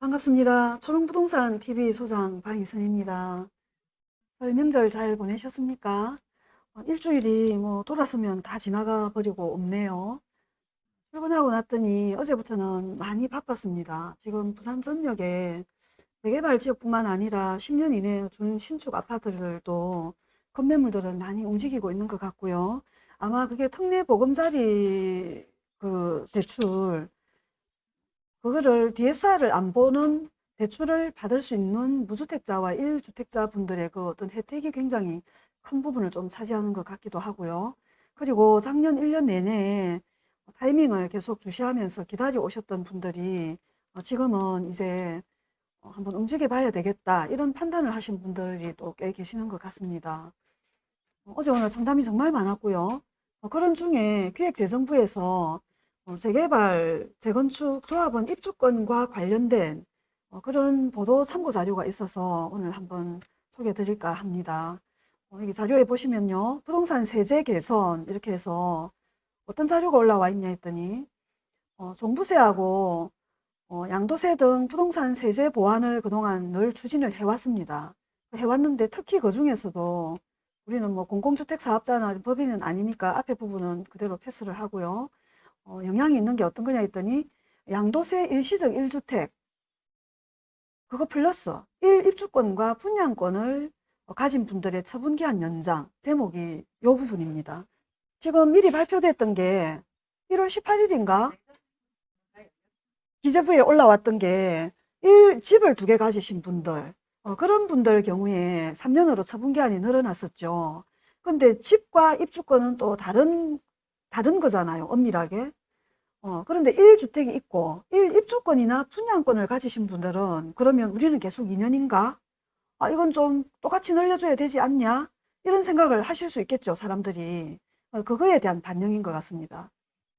반갑습니다. 초롱부동산 TV 소장 방희선입니다. 설 명절 잘 보내셨습니까? 어, 일주일이 뭐 돌았으면 다 지나가 버리고 없네요. 출근하고 났더니 어제부터는 많이 바빴습니다. 지금 부산 전역에 재개발 지역뿐만 아니라 10년 이내 준 신축 아파트들도 건매물들은 많이 움직이고 있는 것 같고요. 아마 그게 특례 보금자리 그 대출 그거를 DSR을 안 보는 대출을 받을 수 있는 무주택자와 1주택자 분들의 그 어떤 혜택이 굉장히 큰 부분을 좀 차지하는 것 같기도 하고요. 그리고 작년 1년 내내 타이밍을 계속 주시하면서 기다려 오셨던 분들이 어, 지금은 이제 어, 한번 움직여 봐야 되겠다 이런 판단을 하신 분들이 또 꽤 계시는 것 같습니다. 어, 어제 오늘 상담이 정말 많았고요. 그런 중에 기획재정부에서 어, 재개발, 재건축 조합원 입주권과 관련된 어, 그런 보도 참고 자료가 있어서 오늘 한번 소개해 드릴까 합니다. 어, 여기 자료에 보시면요. 부동산 세제 개선 이렇게 해서 어떤 자료가 올라와 있냐 했더니 어, 종부세하고 어, 양도세 등 부동산 세제 보완을 그동안 늘 추진을 해왔습니다. 해왔는데 특히 그 중에서도 우리는 뭐 공공주택 사업자나 법인은 아니니까 앞에 부분은 그대로 패스를 하고요. 어, 영향이 있는 게 어떤 거냐 했더니 양도세 일시적 1주택 그거 플러스 1입주권과 분양권을 가진 분들의 처분기한 연장 제목이 요 부분입니다. 지금 미리 발표됐던 게 1월 18일인가 기재부에 올라왔던 게 1, 집을 두 개 가지신 분들 어, 그런 분들 경우에 3년으로 처분기한이 늘어났었죠. 근데 집과 입주권은 또 다른 다른 거잖아요. 엄밀하게. 어, 그런데 1주택이 있고 1입주권이나 분양권을 가지신 분들은 그러면 우리는 계속 2년인가? 아, 이건 좀 똑같이 늘려줘야 되지 않냐? 이런 생각을 하실 수 있겠죠. 사람들이. 어, 그거에 대한 반영인 것 같습니다.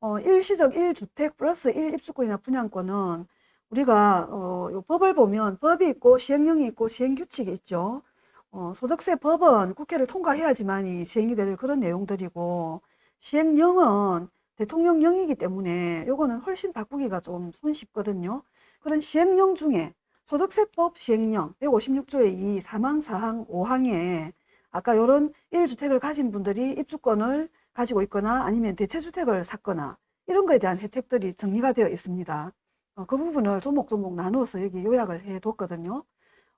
어, 일시적 1주택 플러스 1입주권이나 분양권은 우리가 어, 법을 보면 법이 있고 시행령이 있고 시행규칙이 있죠. 어, 소득세 법은 국회를 통과해야지만 시행이 될 그런 내용들이고 시행령은 대통령령이기 때문에 요거는 훨씬 바꾸기가 좀 손쉽거든요. 그런 시행령 중에 소득세법 시행령 156조의 2 사망사항 5항에 아까 요런 1주택을 가진 분들이 입주권을 가지고 있거나 아니면 대체주택을 샀거나 이런 거에 대한 혜택들이 정리가 되어 있습니다. 어, 그 부분을 조목조목 나누어서 여기 요약을 해 뒀거든요.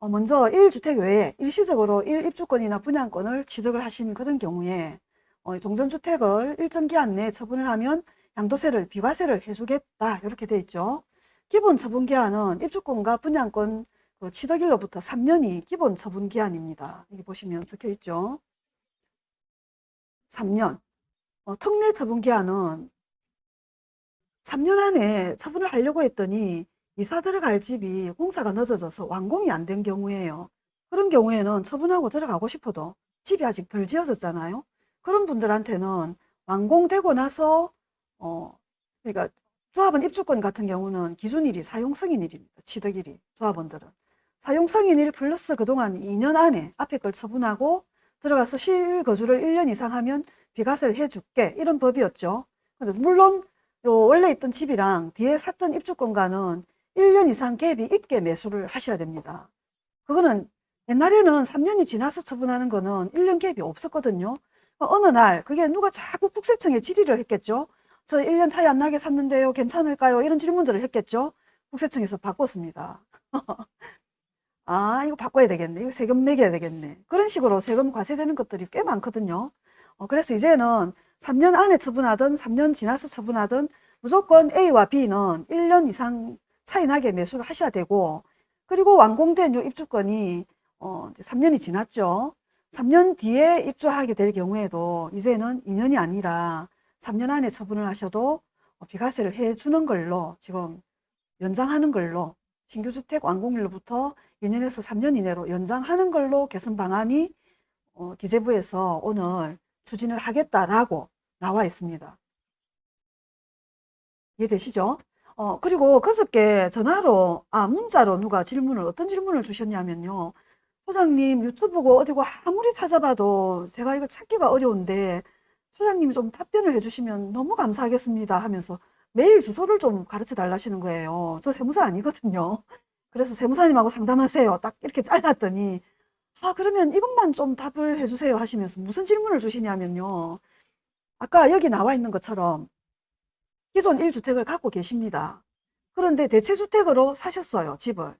어, 먼저 1주택 외에 일시적으로 1입주권이나 분양권을 취득을 하신 그런 경우에 어, 종전주택을 일정 기한 내에 처분을 하면 양도세를 비과세를 해주겠다 이렇게 돼 있죠. 기본 처분 기한은 입주권과 분양권 그 취득일로부터 3년이 기본 처분 기한입니다. 여기 보시면 적혀 있죠. 3년. 어, 특례 처분 기한은 3년 안에 처분을 하려고 했더니 이사 들어갈 집이 공사가 늦어져서 완공이 안 된 경우에요. 그런 경우에는 처분하고 들어가고 싶어도 집이 아직 덜 지어졌잖아요. 그런 분들한테는 완공되고 나서 어 그러니까 조합원 입주권 같은 경우는 기준일이 사용승인일입니다. 취득일이 조합원들은 사용승인일 플러스 그동안 2년 안에 앞에 걸 처분하고 들어가서 실거주를 1년 이상 하면 비과세를 해줄게 이런 법이었죠. 근데 물론 요 원래 있던 집이랑 뒤에 샀던 입주권과는 1년 이상 갭이 있게 매수를 하셔야 됩니다. 그거는 옛날에는 3년이 지나서 처분하는 거는 1년 갭이 없었거든요. 어느 날 그게 누가 자꾸 국세청에 질의를 했겠죠. 저 1년 차이 안 나게 샀는데요. 괜찮을까요? 이런 질문들을 했겠죠. 국세청에서 바꿨습니다. 아 이거 바꿔야 되겠네. 이거 세금 내게 야 되겠네. 그런 식으로 세금 과세되는 것들이 꽤 많거든요. 어, 그래서 이제는 3년 안에 처분하든 3년 지나서 처분하든 무조건 A와 B는 1년 이상 차이 나게 매수를 하셔야 되고 그리고 완공된 요 입주권이 어, 이제 3년이 지났죠. 3년 뒤에 입주하게 될 경우에도 이제는 2년이 아니라 3년 안에 처분을 하셔도 비과세를 해주는 걸로 지금 연장하는 걸로 신규주택 완공일로부터 2년에서 3년 이내로 연장하는 걸로 개선 방안이 어, 기재부에서 오늘 추진을 하겠다라고 나와 있습니다. 이해되시죠? 어, 그리고 그저께 전화로, 아, 문자로 누가 질문을, 어떤 질문을 주셨냐면요. 소장님 유튜브고 어디고 아무리 찾아봐도 제가 이걸 찾기가 어려운데 소장님이 좀 답변을 해주시면 너무 감사하겠습니다 하면서 메일 주소를 좀 가르쳐 달라시는 거예요. 저 세무사 아니거든요. 그래서 세무사님하고 상담하세요. 딱 이렇게 잘랐더니 아 그러면 이것만 좀 답을 해주세요 하시면서 무슨 질문을 주시냐면요. 아까 여기 나와 있는 것처럼 기존 1주택을 갖고 계십니다. 그런데 대체주택으로 사셨어요, 집을.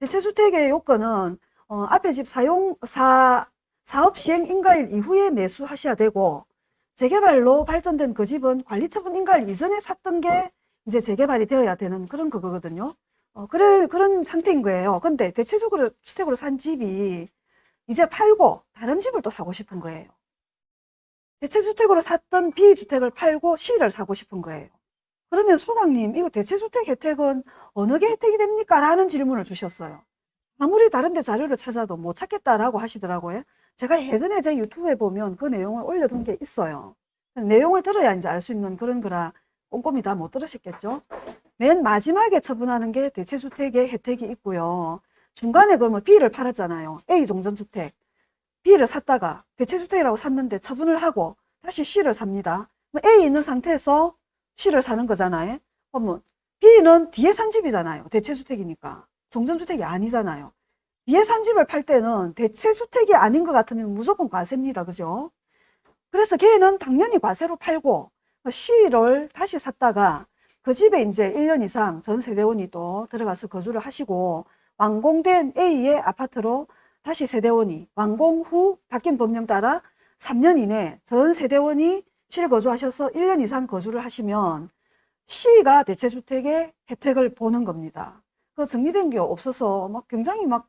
대체주택의 요건은 어, 앞에 집 사용 사 사업 시행 인가일 이후에 매수하셔야 되고 재개발로 발전된 그 집은 관리처분 인가일 이전에 샀던 게 이제 재개발이 되어야 되는 그런 그거거든요. 어, 그래, 그런 상태인 거예요. 근데 대체적으로 주택으로 산 집이 이제 팔고 다른 집을 또 사고 싶은 거예요. 대체주택으로 샀던 B주택을 팔고 C를 사고 싶은 거예요. 그러면 소장님, 이거 대체주택 혜택은 어느 게 혜택이 됩니까? 라는 질문을 주셨어요. 아무리 다른 데 자료를 찾아도 못 찾겠다라고 하시더라고요. 제가 예전에 제 유튜브에 보면 그 내용을 올려둔 게 있어요. 내용을 들어야 이제 알 수 있는 그런 거라 꼼꼼히 다 못 들으셨겠죠? 맨 마지막에 처분하는 게 대체주택의 혜택이 있고요. 중간에 그러면 B를 팔았잖아요. A 종전주택. B를 샀다가 대체주택이라고 샀는데 처분을 하고 다시 C를 삽니다. A 있는 상태에서 C를 사는 거잖아요. 그러면 B는 뒤에 산 집이잖아요. 대체주택이니까. 종전주택이 아니잖아요. 뒤에 산 집을 팔 때는 대체주택이 아닌 것 같으면 무조건 과세입니다. 그죠? 그래서 걔는 당연히 과세로 팔고 C를 다시 샀다가 그 집에 이제 1년 이상 전 세대원이 또 들어가서 거주를 하시고 완공된 A의 아파트로 다시 세대원이 완공 후 바뀐 법령 따라 3년 이내 전 세대원이 실거주하셔서 1년 이상 거주를 하시면 C가 대체주택의 혜택을 보는 겁니다. 그 정리된 게 없어서 막 굉장히 막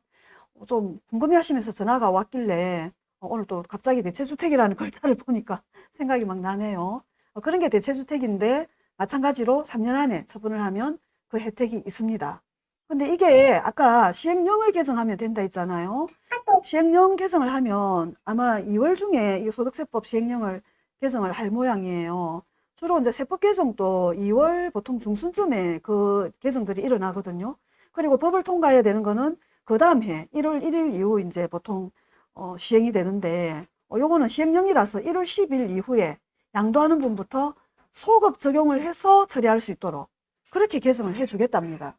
좀 궁금해 하시면서 전화가 왔길래 어, 오늘 또 갑자기 대체주택이라는 글자를 보니까 생각이 막 나네요. 어, 그런 게 대체주택인데 마찬가지로 3년 안에 처분을 하면 그 혜택이 있습니다. 근데 이게 아까 시행령을 개정하면 된다 했잖아요. 시행령 개정을 하면 아마 2월 중에 이 소득세법 시행령을 개정을 할 모양이에요. 주로 이제 세법 개정도 2월 보통 중순쯤에 그 개정들이 일어나거든요. 그리고 법을 통과해야 되는 거는 그 다음 해 1월 1일 이후 이제 보통 어, 시행이 되는데 어, 요거는 시행령이라서 1월 10일 이후에 양도하는 분부터 소급 적용을 해서 처리할 수 있도록 그렇게 개정을 해 주겠답니다.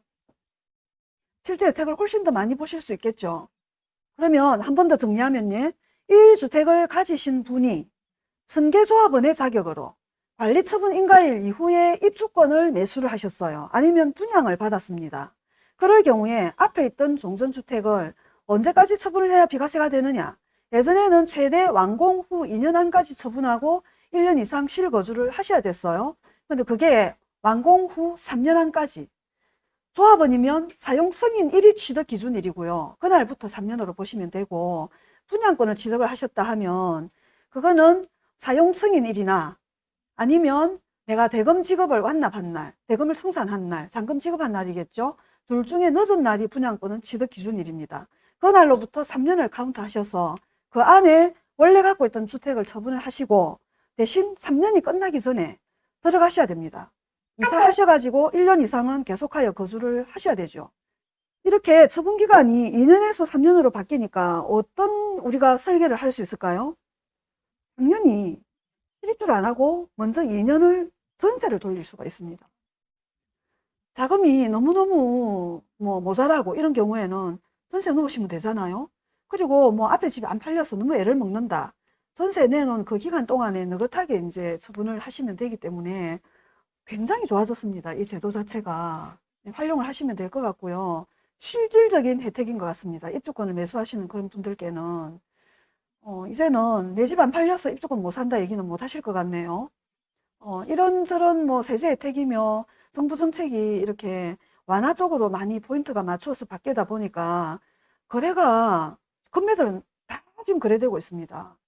실제 혜택을 훨씬 더 많이 보실 수 있겠죠. 그러면 한 번 더 정리하면요. 1주택을 가지신 분이 승계조합원의 자격으로 관리처분 인가일 이후에 입주권을 매수를 하셨어요. 아니면 분양을 받았습니다. 그럴 경우에 앞에 있던 종전주택을 언제까지 처분을 해야 비과세가 되느냐? 예전에는 최대 완공 후 2년 안까지 처분하고 1년 이상 실거주를 하셔야 됐어요. 근데 그게 완공 후 3년 안까지. 조합원이면 사용 승인일이 취득 기준일이고요. 그날부터 3년으로 보시면 되고 분양권을 취득을 하셨다 하면 그거는 사용 승인일이나 아니면 내가 대금 지급을 완납한 날, 대금을 청산한 날, 잔금 지급한 날이겠죠. 둘 중에 늦은 날이 분양권은 취득 기준일입니다. 그날로부터 3년을 카운트 하셔서 그 안에 원래 갖고 있던 주택을 처분을 하시고 대신 3년이 끝나기 전에 들어가셔야 됩니다. 이사하셔가지고 1년 이상은 계속하여 거주를 하셔야 되죠. 이렇게 처분 기간이 2년에서 3년으로 바뀌니까 어떤 우리가 설계를 할 수 있을까요? 당연히 실입주를 안 하고 먼저 2년을 전세를 돌릴 수가 있습니다. 자금이 너무너무 뭐 모자라고 이런 경우에는 전세 놓으시면 되잖아요. 그리고 뭐 앞에 집이 안 팔려서 너무 애를 먹는다. 전세 내놓은 그 기간 동안에 느긋하게 이제 처분을 하시면 되기 때문에 굉장히 좋아졌습니다. 이 제도 자체가 활용을 하시면 될 것 같고요. 실질적인 혜택인 것 같습니다. 입주권을 매수하시는 그런 분들께는 어, 이제는 내 집 안 팔려서 입주권 못 산다 얘기는 못 하실 것 같네요. 어, 이런저런 뭐 세제 혜택이며 정부 정책이 이렇게 완화 쪽으로 많이 포인트가 맞춰서 바뀌다 보니까 거래가 금매들은 다 지금 거래되고 있습니다.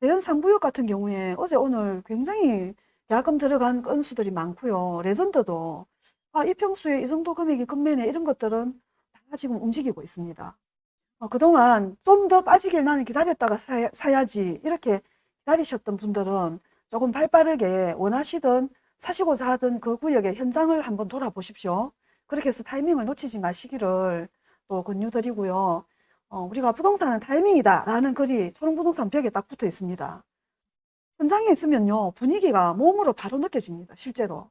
대연 상부역 같은 경우에 어제 오늘 굉장히 야금 들어간 건수들이 많고요. 레전드도 아, 이 평수에 이 정도 금액이 금매네 이런 것들은 다 지금 움직이고 있습니다. 어, 그동안 좀 더 빠지길 나는 기다렸다가 사야, 지 이렇게 기다리셨던 분들은 조금 발빠르게 원하시던 사시고자 하던 그 구역의 현장을 한번 돌아보십시오. 그렇게 해서 타이밍을 놓치지 마시기를 또 권유드리고요. 어, 우리가 부동산은 타이밍이다 라는 글이 초롱부동산 벽에 딱 붙어 있습니다. 현장에 있으면요 분위기가 몸으로 바로 느껴집니다. 실제로.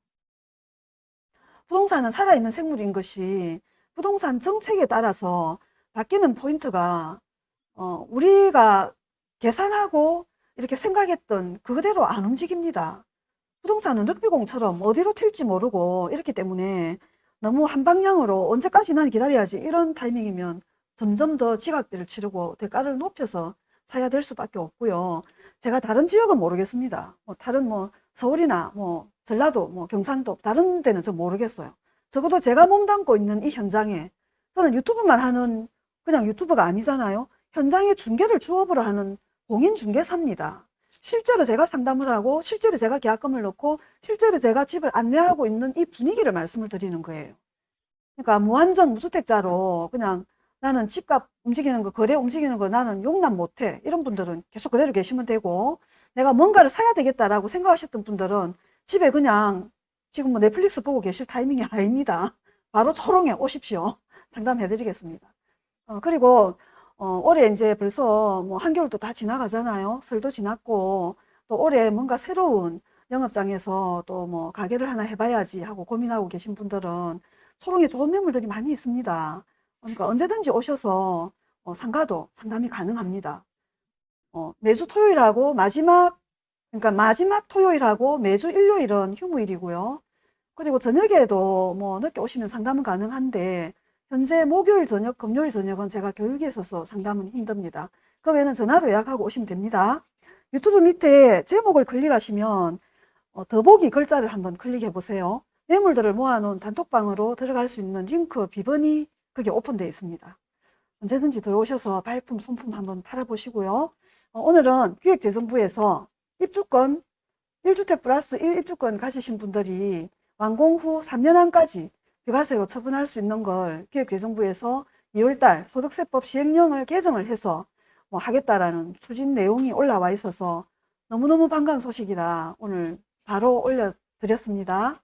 부동산은 살아있는 생물인 것이 부동산 정책에 따라서 바뀌는 포인트가 어, 우리가 계산하고 이렇게 생각했던 그대로 안 움직입니다. 부동산은 럭비공처럼 어디로 튈지 모르고 이렇기 때문에 너무 한 방향으로 언제까지 난 기다려야지 이런 타이밍이면 점점 더 지각비를 치르고 대가를 높여서 사야 될 수밖에 없고요. 제가 다른 지역은 모르겠습니다. 뭐 다른 뭐 서울이나 뭐 전라도, 뭐 경상도 다른 데는 저 모르겠어요. 적어도 제가 몸담고 있는 이 현장에 저는 유튜브만 하는 그냥 유튜버가 아니잖아요. 현장에 중개를 주업으로 하는 공인 중개사입니다. 실제로 제가 상담을 하고 실제로 제가 계약금을 넣고 실제로 제가 집을 안내하고 있는 이 분위기를 말씀을 드리는 거예요. 그러니까 무한정 무주택자로 그냥 나는 집값 움직이는 거, 거래 움직이는 거 나는 용납 못해. 이런 분들은 계속 그대로 계시면 되고 내가 뭔가를 사야 되겠다라고 생각하셨던 분들은 집에 그냥 지금 뭐 넷플릭스 보고 계실 타이밍이 아닙니다. 바로 초롱에 오십시오. 상담해 드리겠습니다. 어, 그리고 어, 올해 이제 벌써 뭐 한겨울도 다 지나가잖아요. 설도 지났고 또 올해 뭔가 새로운 영업장에서 또 뭐 가게를 하나 해봐야지 하고 고민하고 계신 분들은 초롱에 좋은 매물들이 많이 있습니다. 그러니까 언제든지 오셔서 어, 상가도 상담이 가능합니다. 어, 매주 토요일하고 마지막 그러니까 마지막 토요일하고 매주 일요일은 휴무일이고요. 그리고 저녁에도 뭐 늦게 오시면 상담은 가능한데 현재 목요일 저녁, 금요일 저녁은 제가 교육에 있어서 상담은 힘듭니다. 그 외에는 전화로 예약하고 오시면 됩니다. 유튜브 밑에 제목을 클릭하시면 어, 더보기 글자를 한번 클릭해 보세요. 매물들을 모아놓은 단톡방으로 들어갈 수 있는 링크 비번이 그게 오픈되어 있습니다. 언제든지 들어오셔서 발품, 손품 한번 팔아보시고요. 어, 오늘은 기획재정부에서 입주권 1주택 플러스 1입주권 가지신 분들이 완공 후 3년 안까지 비과세로 처분할 수 있는 걸 기획재정부에서 2월달 소득세법 시행령을 개정을 해서 뭐 하겠다라는 추진 내용이 올라와 있어서 너무너무 반가운 소식이라 오늘 바로 올려드렸습니다.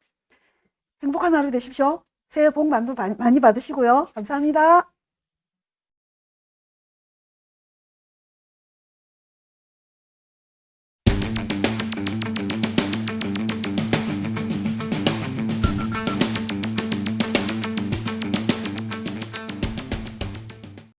행복한 하루 되십시오. 새해 복 많이 받으시고요. 감사합니다.